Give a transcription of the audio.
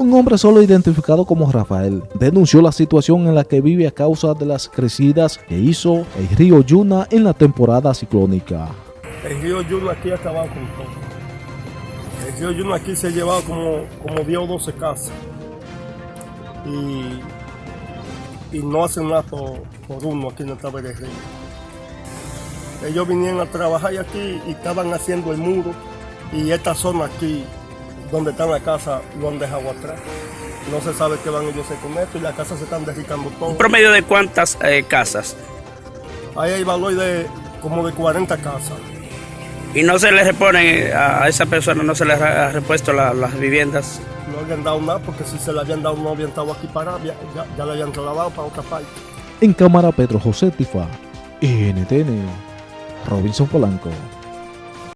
Un hombre solo identificado como Rafael denunció la situación en la que vive a causa de las crecidas que hizo el río Yuna en la temporada ciclónica. El río Yuna aquí ha acabado con todo. El río Yuna aquí se ha llevado como, como 10 o 12 casas. Y, y no hacen nada por, uno aquí en esta del río. Ellos vinieron a trabajar aquí y estaban haciendo el muro y esta zona aquí donde está la casa lo han dejado atrás. No se sabe qué van ellos a hacer con esto y las casas se están derricando todo. ¿Un promedio de cuántas eh, casas? Ahí hay valor de como de 40 casas. ¿Y no se le reponen a esa persona, no se le ha repuesto la, las viviendas? No habían dado nada porque si se le habían dado no habían estado aquí para ya, ya, ya le habían trasladado para otra parte. En cámara Pedro José Tifa, NTN, Robinson Polanco.